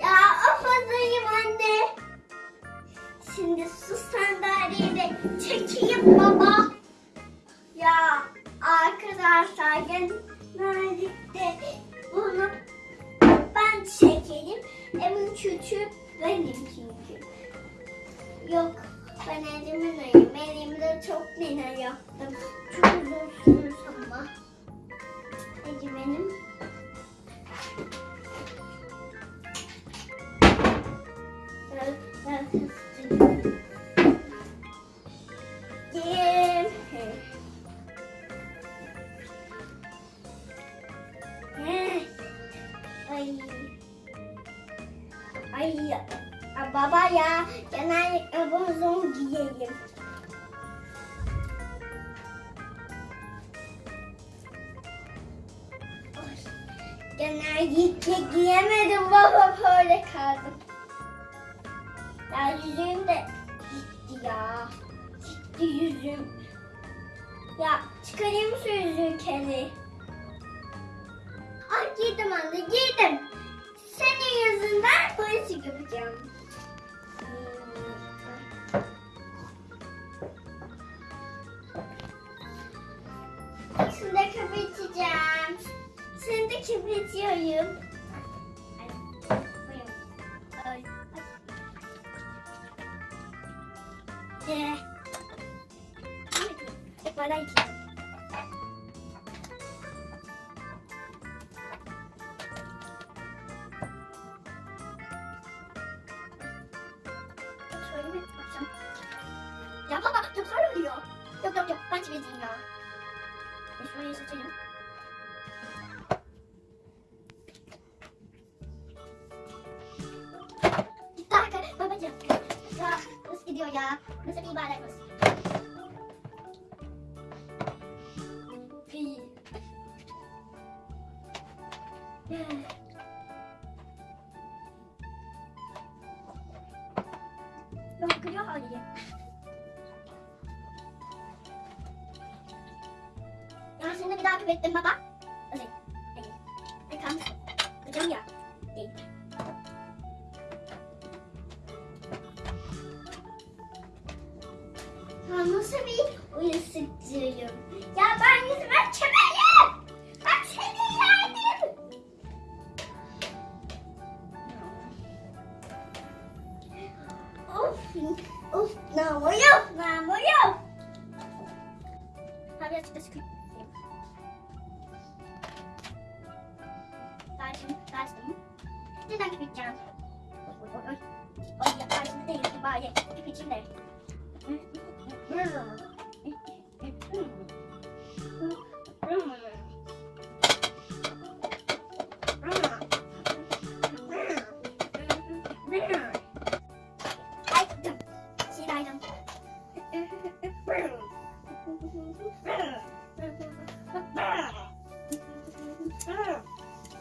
Ya afadayım anne. Şimdi su sandalyeyi de çekeyim baba. Ya arkadaşlar genellikle bunu ben çekelim. Emin küçük benim çünkü. Yok ben elimin ayım. Elimde çok nene yaptım. Çok uzun benim. Eh. Ay. Ay. Baba ya genellikle bozun giyeyim. Genellikle giyemedim baba böyle kaldım. Ya yüzüğüm de gitti ya. Gitti yüzüğüm. Ya çıkarayım şu yüzüğü kedi. Ay giydim anne giydim. Senin yüzünden polis yapacağım. Şimdi de kapatıyorum. Ay, ay, ay. Ee, hep bana iki. Şöyle mi yapacağım? Ya baba çok zor oluyor. Yok yok yok ben çizeyim ya. Ben şurayı arkadaşlar babacığım. Ya nasıl gidiyor ya? Nasıl bir ibadet nasıl? Pi. Yok kırıyor haliyle. Ya şimdi bir daha küfrettim baba. Bir uyuşturucuyum? Ya ben yüzüme çömelim. Ben seni yerdim. Of, of, namur yok, namur yok. Ha birazcık da sıkayım. Tarçın, tarçın. Neden küpeceğim? Oy, oy, oy. Oy, ya tarçın değil, bari küpeceğim de. Aydım.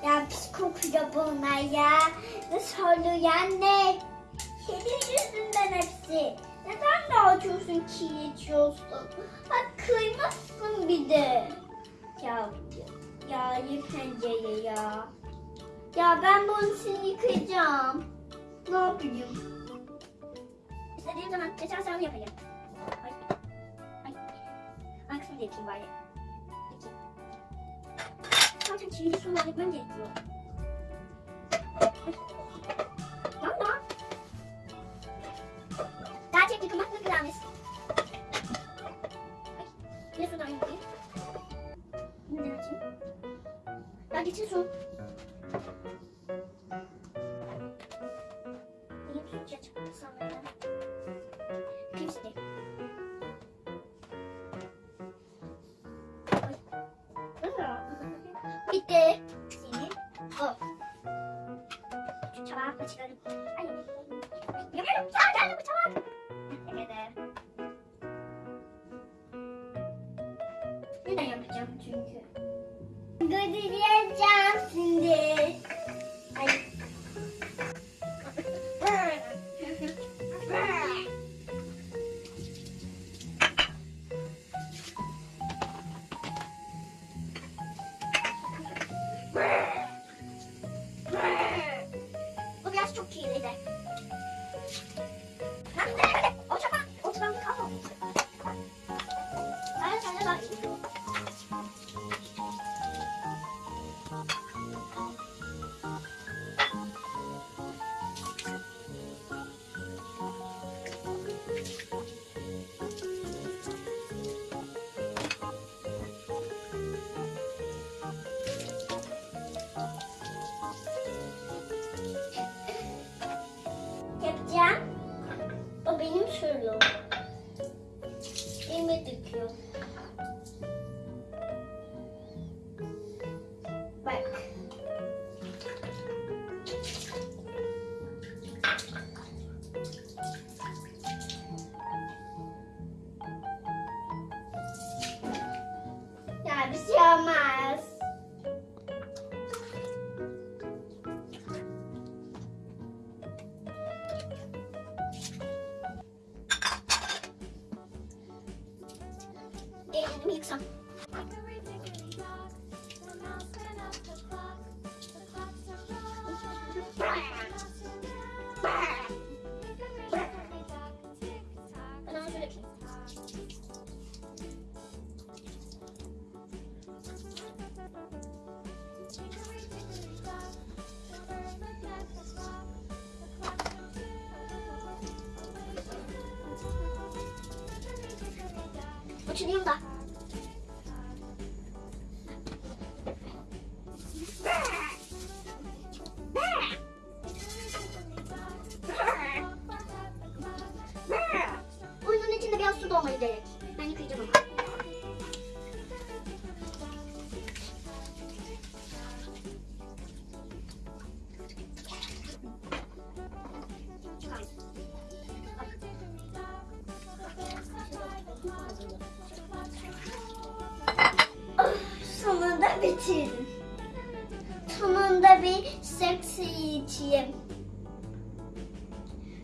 Ya pis kokuyor bunlar ya. Nasıl oluyor ne? Senin yüzünden hepsi. Neden dağıtıyorsun ki içiyorsun? Bak kıymazsın bir de. Ya ya yık pencereyi ya. Ya ben bunu seni yıkayacağım. Ne yapayım? İstediğim zaman geçen sen yapayım. Ay. Ay. Hangisini de bari. Peki. Zaten çiğli sular yapmam gerekiyor. Bitti. Senin bu. Şu çabuk açalım. Ay. Yapıyorum. Çabuk geldi bu çabuk. Evet. Neden yapacağım çünkü? Götüreceğim şimdi. ちといだ。Kendimi yıksam. Ben onu şöyle yapayım. Uçurayım da. Gerek. Ben yıkayacağım ama. Sonunda bitirdim. Sonunda bir seksi içeyim.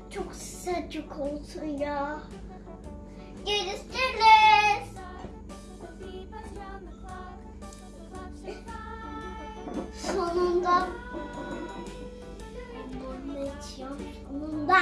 Çok sıcak olsun ya. Görüşürüz. Sonunda. Bunu içiyorum sonunda.